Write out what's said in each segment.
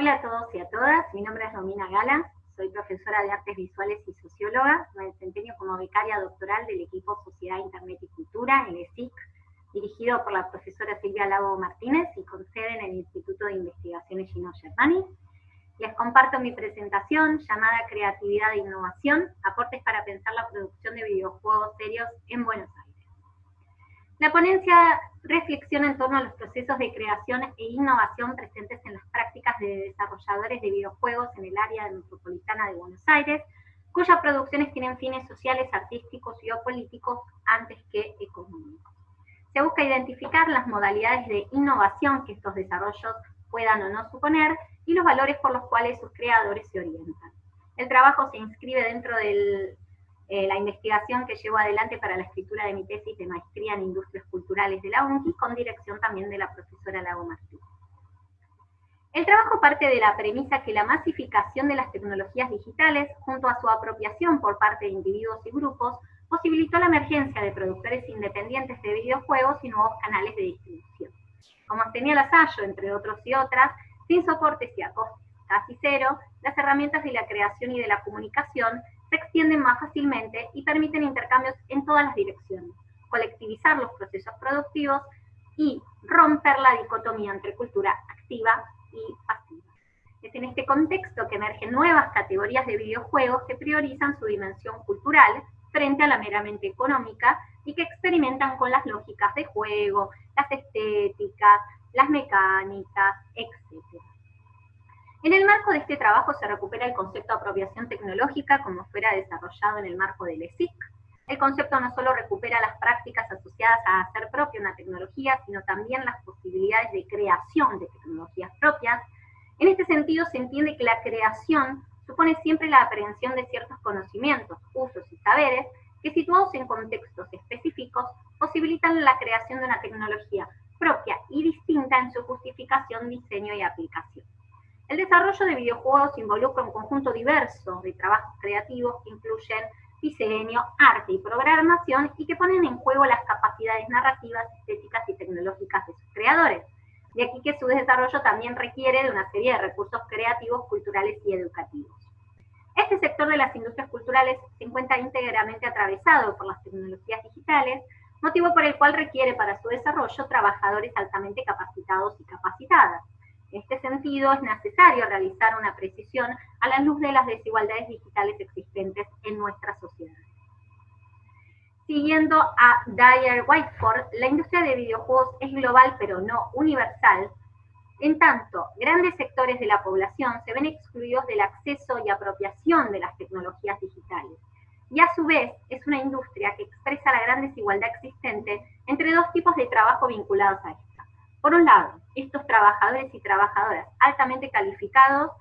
Hola a todos y a todas, mi nombre es Romina Gala, soy profesora de Artes Visuales y Socióloga, me desempeño como becaria doctoral del equipo Sociedad, Internet y Cultura, el ESIC, dirigido por la profesora Silvia Lago Martínez y con sede en el Instituto de Investigaciones Gino Germani. Les comparto mi presentación llamada Creatividad e Innovación, aportes para pensar la producción de videojuegos serios en Buenos Aires. La ponencia reflexiona en torno a los procesos de creación e innovación presentes en las prácticas de desarrolladores de videojuegos en el área metropolitana de Buenos Aires, cuyas producciones tienen fines sociales, artísticos y o políticos antes que económicos. Se busca identificar las modalidades de innovación que estos desarrollos puedan o no suponer y los valores por los cuales sus creadores se orientan. El trabajo se inscribe dentro de eh, la investigación que llevo adelante para la escritura de mi tesis de maestría en industrias culturales de la UNCI, con dirección también de la profesora Lago Martínez. El trabajo parte de la premisa que la masificación de las tecnologías digitales, junto a su apropiación por parte de individuos y grupos, posibilitó la emergencia de productores independientes de videojuegos y nuevos canales de distribución. Como señala Sayo, entre otros y otras, sin soportes y a costes casi cero, las herramientas de la creación y de la comunicación se extienden más fácilmente y permiten intercambios en todas las direcciones, colectivizar los procesos productivos y romper la dicotomía entre cultura activa y pasiva. Es en este contexto que emergen nuevas categorías de videojuegos que priorizan su dimensión cultural frente a la meramente económica y que experimentan con las lógicas de juego, las estéticas, las mecánicas, etc. En el marco de este trabajo se recupera el concepto de apropiación tecnológica como fuera desarrollado en el marco del ESIC. El concepto no solo recupera las prácticas asociadas a hacer propia una tecnología, sino también las posibilidades de creación de tecnologías propias. En este sentido se entiende que la creación supone siempre la aprehensión de ciertos conocimientos, usos y saberes que situados en contextos específicos posibilitan la creación de una tecnología propia y distinta en su justificación, diseño y aplicación. El desarrollo de videojuegos involucra un conjunto diverso de trabajos creativos que incluyen diseño, arte y programación y que ponen en juego las capacidades narrativas, estéticas y tecnológicas de sus creadores. De aquí que su desarrollo también requiere de una serie de recursos creativos, culturales y educativos. Este sector de las industrias culturales se encuentra íntegramente atravesado por las tecnologías digitales, motivo por el cual requiere para su desarrollo trabajadores altamente capacitados y capacitadas. En este sentido, es necesario realizar una precisión a la luz de las desigualdades digitales existentes en nuestra sociedad. Siguiendo a Dyer Whiteford, la industria de videojuegos es global pero no universal, en tanto, grandes sectores de la población se ven excluidos del acceso y apropiación de las tecnologías digitales. Y a su vez, es una industria que expresa la gran desigualdad existente entre dos tipos de trabajo vinculados a esta. Por un lado, estos trabajadores y trabajadoras altamente calificados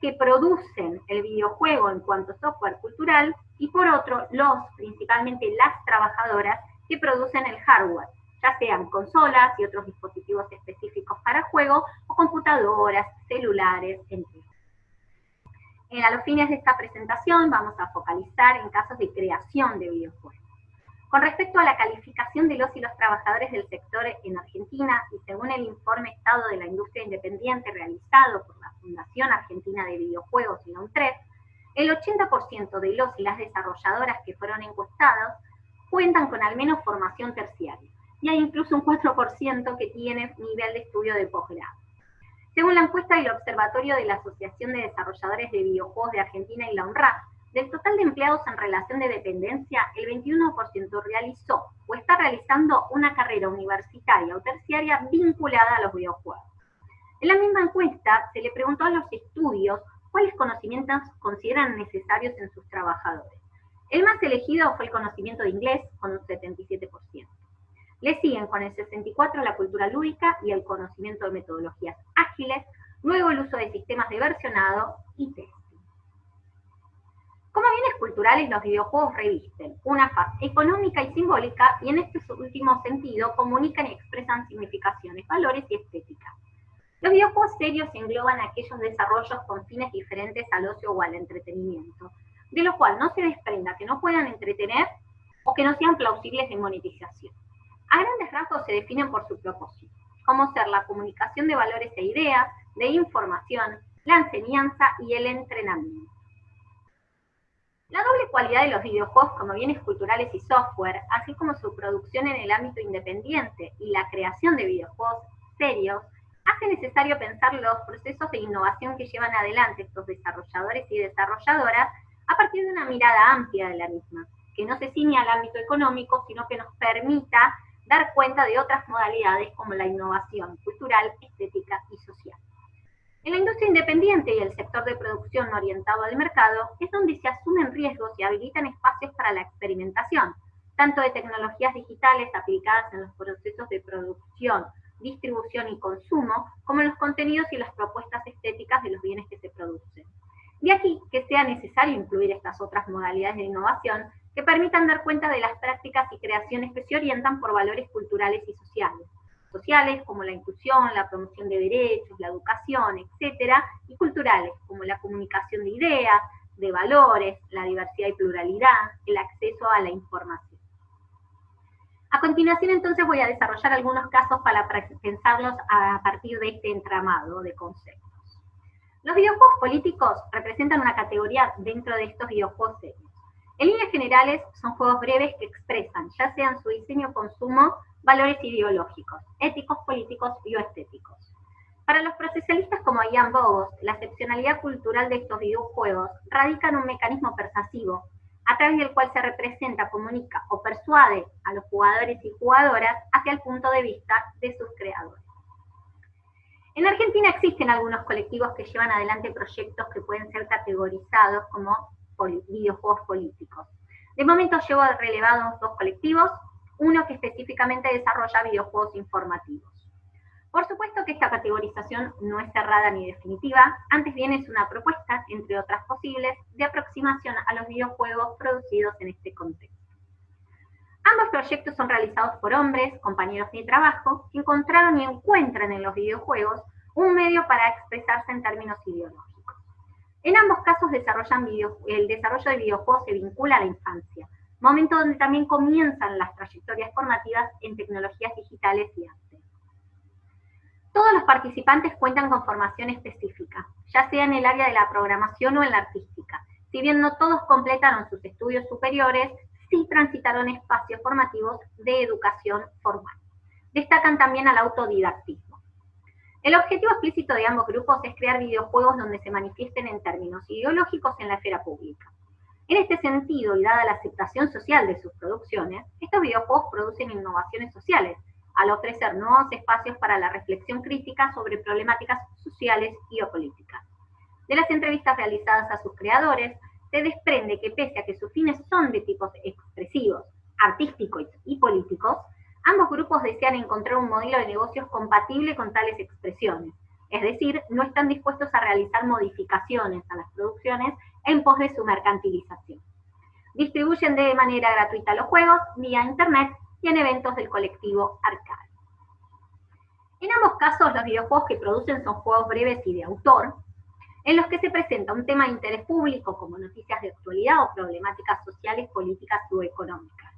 que producen el videojuego en cuanto a software cultural, y por otro, los, principalmente las trabajadoras, que producen el hardware, ya sean consolas y otros dispositivos específicos para juego, o computadoras, celulares, entre otros. a los fines de esta presentación vamos a focalizar en casos de creación de videojuegos. Con respecto a la calificación de los y los trabajadores del sector en Argentina, y según el informe Estado de la Industria Independiente realizado por la Fundación Argentina de Videojuegos y la UNTRED, el 80% de los y las desarrolladoras que fueron encuestados cuentan con al menos formación terciaria, y hay incluso un 4% que tiene nivel de estudio de posgrado. Según la encuesta del Observatorio de la Asociación de Desarrolladores de Videojuegos de Argentina y la UNRAP, del total de empleados en relación de dependencia, el 21% realizó o está realizando una carrera universitaria o terciaria vinculada a los videojuegos. En la misma encuesta se le preguntó a los estudios cuáles conocimientos consideran necesarios en sus trabajadores. El más elegido fue el conocimiento de inglés, con un 77%. Le siguen con el 64% la cultura lúdica y el conocimiento de metodologías ágiles, luego el uso de sistemas de versionado y test. Como bienes culturales, los videojuegos revisten una faz económica y simbólica y en este último sentido comunican y expresan significaciones, valores y estética. Los videojuegos serios engloban aquellos desarrollos con fines diferentes al ocio o al entretenimiento, de lo cual no se desprenda que no puedan entretener o que no sean plausibles de monetización. A grandes rasgos se definen por su propósito, como ser la comunicación de valores e ideas, de información, la enseñanza y el entrenamiento. La doble cualidad de los videojuegos como bienes culturales y software, así como su producción en el ámbito independiente y la creación de videojuegos serios, hace necesario pensar los procesos de innovación que llevan adelante estos desarrolladores y desarrolladoras a partir de una mirada amplia de la misma, que no se ciña al ámbito económico, sino que nos permita dar cuenta de otras modalidades como la innovación cultural, estética y social. En la industria independiente y el sector de producción orientado al mercado es donde se asumen riesgos y habilitan espacios para la experimentación, tanto de tecnologías digitales aplicadas en los procesos de producción, distribución y consumo, como en los contenidos y las propuestas estéticas de los bienes que se producen. De aquí que sea necesario incluir estas otras modalidades de innovación que permitan dar cuenta de las prácticas y creaciones que se orientan por valores culturales y sociales. Sociales como la inclusión, la promoción de derechos, la educación, etcétera, y culturales como la comunicación de ideas, de valores, la diversidad y pluralidad, el acceso a la información. A continuación entonces voy a desarrollar algunos casos para pensarlos a partir de este entramado de conceptos. Los videojuegos políticos representan una categoría dentro de estos videojuegos serios. En líneas generales, son juegos breves que expresan, ya sean su diseño o consumo, valores ideológicos, éticos, políticos y estéticos. Para los procesalistas como Ian Bogos, la excepcionalidad cultural de estos videojuegos radica en un mecanismo persuasivo, a través del cual se representa, comunica o persuade a los jugadores y jugadoras hacia el punto de vista de sus creadores. En Argentina existen algunos colectivos que llevan adelante proyectos que pueden ser categorizados como videojuegos políticos. De momento llevo relevados dos colectivos, uno que específicamente desarrolla videojuegos informativos. Por supuesto que esta categorización no es cerrada ni definitiva, antes bien es una propuesta, entre otras posibles, de aproximación a los videojuegos producidos en este contexto. Ambos proyectos son realizados por hombres, compañeros de trabajo, que encontraron y encuentran en los videojuegos un medio para expresarse en términos ideológicos. En ambos casos desarrollan el desarrollo de videojuegos se vincula a la infancia, momento donde también comienzan las trayectorias formativas en tecnologías digitales y arte. Todos los participantes cuentan con formación específica, ya sea en el área de la programación o en la artística. Si bien no todos completaron sus estudios superiores, sí transitaron espacios formativos de educación formal. Destacan también al autodidactismo. El objetivo explícito de ambos grupos es crear videojuegos donde se manifiesten en términos ideológicos en la esfera pública. En este sentido, y dada la aceptación social de sus producciones, estos videojuegos producen innovaciones sociales, al ofrecer nuevos espacios para la reflexión crítica sobre problemáticas sociales y o políticas. De las entrevistas realizadas a sus creadores, se desprende que pese a que sus fines son de tipos expresivos, artísticos y políticos, ambos grupos desean encontrar un modelo de negocios compatible con tales expresiones. Es decir, no están dispuestos a realizar modificaciones a las producciones en pos de su mercantilización. Distribuyen de manera gratuita los juegos vía internet y en eventos del colectivo Arcade. En ambos casos, los videojuegos que producen son juegos breves y de autor, en los que se presenta un tema de interés público como noticias de actualidad o problemáticas sociales, políticas o económicas.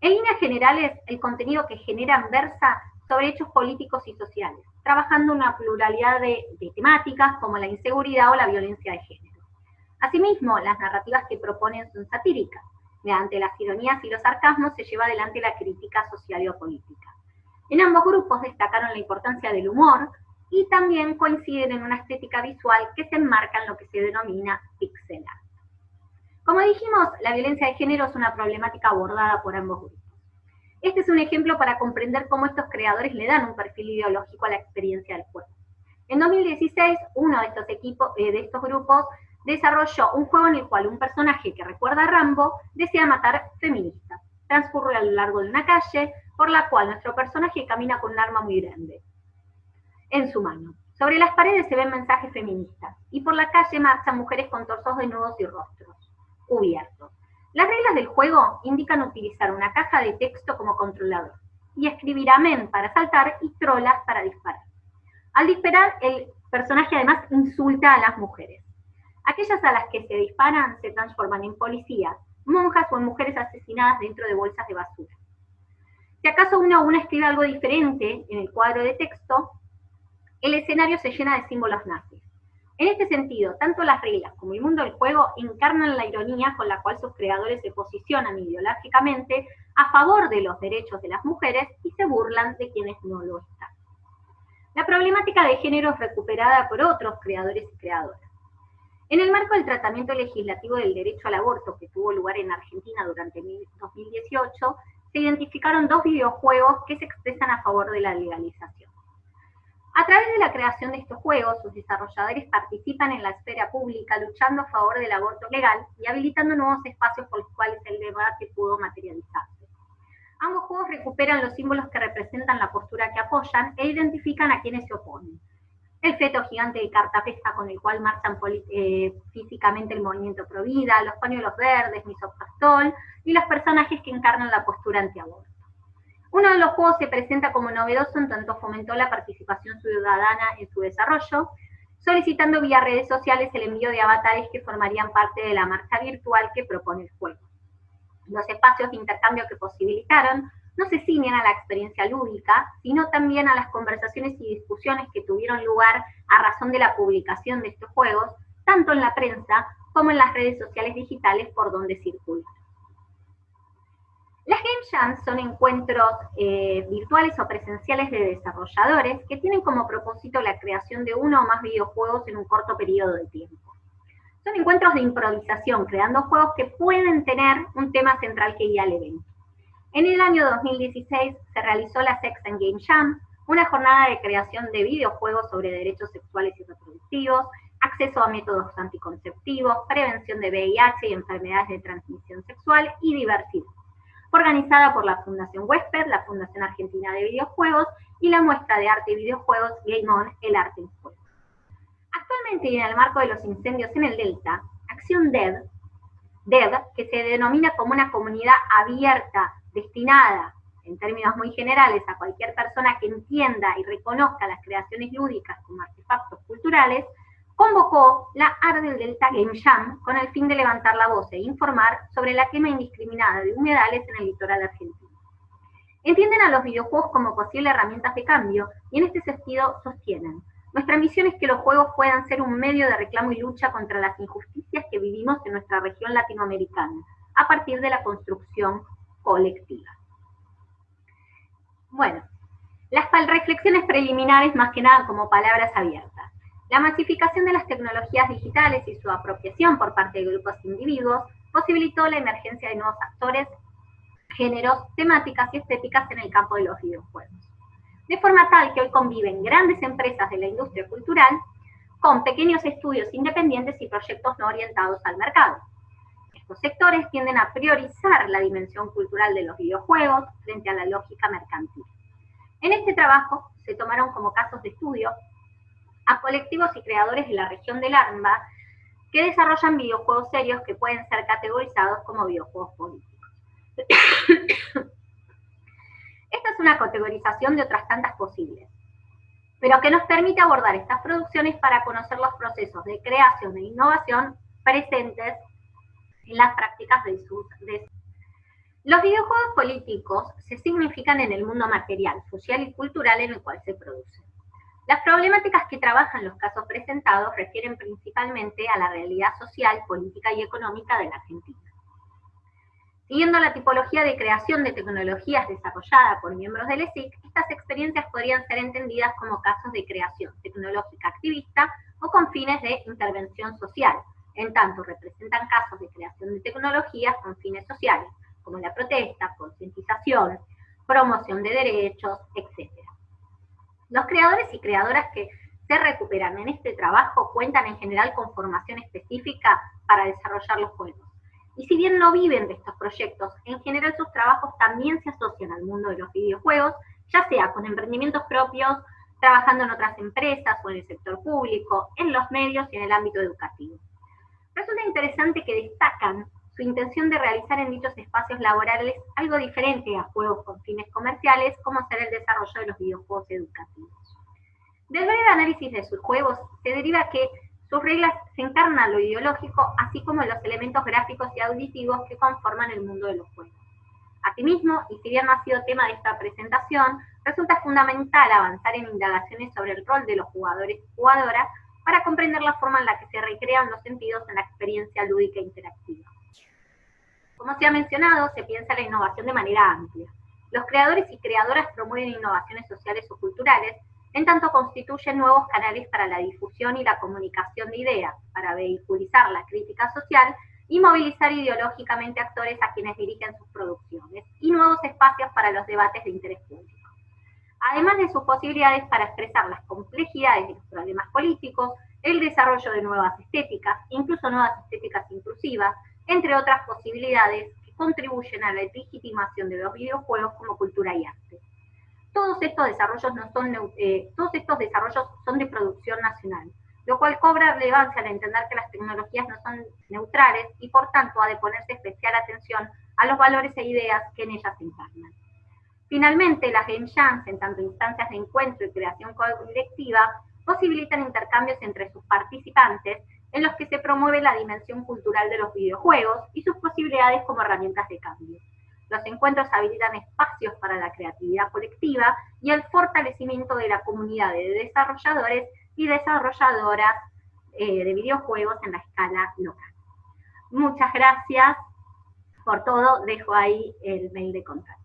En líneas generales, el contenido que generan versa sobre hechos políticos y sociales, trabajando una pluralidad de, temáticas como la inseguridad o la violencia de género. Asimismo, las narrativas que proponen son satíricas. Mediante las ironías y los sarcasmos se lleva adelante la crítica social o política. En ambos grupos destacaron la importancia del humor, y también coinciden en una estética visual que se enmarca en lo que se denomina pixel art. Como dijimos, la violencia de género es una problemática abordada por ambos grupos. Este es un ejemplo para comprender cómo estos creadores le dan un perfil ideológico a la experiencia del juego. En 2016, uno de estos equipos, eh, de estos grupos, desarrolló un juego en el cual un personaje que recuerda a Rambo desea matar feministas. Transcurre a lo largo de una calle por la cual nuestro personaje camina con un arma muy grande en su mano. Sobre las paredes se ven mensajes feministas y por la calle marchan mujeres con torsos desnudos y rostros cubiertos. Las reglas del juego indican utilizar una caja de texto como controlador y escribir amén para saltar y trolas para disparar. Al disparar, el personaje además insulta a las mujeres. Aquellas a las que se disparan se transforman en policías, monjas o mujeres asesinadas dentro de bolsas de basura. Si acaso uno o una escribe algo diferente en el cuadro de texto, el escenario se llena de símbolos nazis. En este sentido, tanto las reglas como el mundo del juego encarnan la ironía con la cual sus creadores se posicionan ideológicamente a favor de los derechos de las mujeres y se burlan de quienes no lo están. La problemática de género es recuperada por otros creadores y creadoras. En el marco del tratamiento legislativo del derecho al aborto que tuvo lugar en Argentina durante 2018, se identificaron dos videojuegos que se expresan a favor de la legalización. A través de la creación de estos juegos, sus desarrolladores participan en la esfera pública luchando a favor del aborto legal y habilitando nuevos espacios por los cuales el debate pudo materializarse. Ambos juegos recuperan los símbolos que representan la postura que apoyan e identifican a quienes se oponen. El feto gigante de cartapesta con el cual marchan eh, físicamente el movimiento Provida, los pañuelos verdes, misopastol y los personajes que encarnan la postura antiaborto. Uno de los juegos se presenta como novedoso en tanto fomentó la participación ciudadana en su desarrollo, solicitando vía redes sociales el envío de avatares que formarían parte de la marcha virtual que propone el juego. Los espacios de intercambio que posibilitaron no se ciñen a la experiencia lúdica, sino también a las conversaciones y discusiones que tuvieron lugar a razón de la publicación de estos juegos, tanto en la prensa como en las redes sociales digitales por donde circulan. Las Game Jams son encuentros eh, virtuales o presenciales de desarrolladores que tienen como propósito la creación de uno o más videojuegos en un corto periodo de tiempo. Son encuentros de improvisación, creando juegos que pueden tener un tema central que guía al evento. En el año 2016 se realizó la Sex and Game Jam, una jornada de creación de videojuegos sobre derechos sexuales y reproductivos, acceso a métodos anticonceptivos, prevención de VIH y enfermedades de transmisión sexual y diversidad organizada por la Fundación Wesper, la Fundación Argentina de Videojuegos y la muestra de arte y videojuegos Game On, el arte en juego. Actualmente y en el marco de los incendios en el Delta, Acción DEV, DEV, que se denomina como una comunidad abierta, destinada, en términos muy generales, a cualquier persona que entienda y reconozca las creaciones lúdicas como artefactos culturales, convocó la Ardel Delta Game Jam con el fin de levantar la voz e informar sobre la quema indiscriminada de humedales en el litoral argentino. Entienden a los videojuegos como posibles herramientas de cambio y en este sentido sostienen. Nuestra misión es que los juegos puedan ser un medio de reclamo y lucha contra las injusticias que vivimos en nuestra región latinoamericana, a partir de la construcción colectiva. Bueno, las reflexiones preliminares más que nada como palabras abiertas. La masificación de las tecnologías digitales y su apropiación por parte de grupos e individuos posibilitó la emergencia de nuevos actores, géneros, temáticas y estéticas en el campo de los videojuegos. De forma tal que hoy conviven grandes empresas de la industria cultural con pequeños estudios independientes y proyectos no orientados al mercado. Estos sectores tienden a priorizar la dimensión cultural de los videojuegos frente a la lógica mercantil. En este trabajo se tomaron como casos de estudio a colectivos y creadores de la región del ARMBA que desarrollan videojuegos serios que pueden ser categorizados como videojuegos políticos. Esta es una categorización de otras tantas posibles, pero que nos permite abordar estas producciones para conocer los procesos de creación e innovación presentes en las prácticas de sus... De... Los videojuegos políticos se significan en el mundo material, social y cultural en el cual se producen. Las problemáticas que trabajan los casos presentados refieren principalmente a la realidad social, política y económica de la Argentina. Siguiendo la tipología de creación de tecnologías desarrollada por miembros del ESIC, estas experiencias podrían ser entendidas como casos de creación tecnológica activista o con fines de intervención social, en tanto representan casos de creación de tecnologías con fines sociales, como la protesta, concientización, promoción de derechos, etc. Los creadores y creadoras que se recuperan en este trabajo cuentan en general con formación específica para desarrollar los juegos. Y si bien no viven de estos proyectos, en general sus trabajos también se asocian al mundo de los videojuegos, ya sea con emprendimientos propios, trabajando en otras empresas o en el sector público, en los medios y en el ámbito educativo. Resulta interesante que destacan su intención de realizar en dichos espacios laborales algo diferente a juegos con fines comerciales, como ser el desarrollo de los videojuegos educativos. Del breve análisis de sus juegos se deriva que sus reglas se encarnan lo ideológico, así como los elementos gráficos y auditivos que conforman el mundo de los juegos. Asimismo, y si bien no ha sido tema de esta presentación, resulta fundamental avanzar en indagaciones sobre el rol de los jugadores y jugadoras para comprender la forma en la que se recrean los sentidos en la experiencia lúdica interactiva. Como se ha mencionado, se piensa la innovación de manera amplia. Los creadores y creadoras promueven innovaciones sociales o culturales, en tanto constituyen nuevos canales para la difusión y la comunicación de ideas, para vehiculizar la crítica social y movilizar ideológicamente actores a quienes dirigen sus producciones, y nuevos espacios para los debates de interés público. Además de sus posibilidades para expresar las complejidades de los problemas políticos, el desarrollo de nuevas estéticas, incluso nuevas estéticas inclusivas, entre otras posibilidades que contribuyen a la legitimación de los videojuegos como cultura y arte. Todos estos desarrollos, no son, eh, todos estos desarrollos son de producción nacional, lo cual cobra relevancia al entender que las tecnologías no son neutrales y por tanto ha de ponerse especial atención a los valores e ideas que en ellas se encarnan. Finalmente, las game jams, en tanto instancias de encuentro y creación colectiva, posibilitan intercambios entre sus participantes en los que se promueve la dimensión cultural de los videojuegos y sus posibilidades como herramientas de cambio. Los encuentros habilitan espacios para la creatividad colectiva y el fortalecimiento de la comunidad de desarrolladores y desarrolladoras eh, de videojuegos en la escala local. Muchas gracias por todo. Dejo ahí el mail de contacto.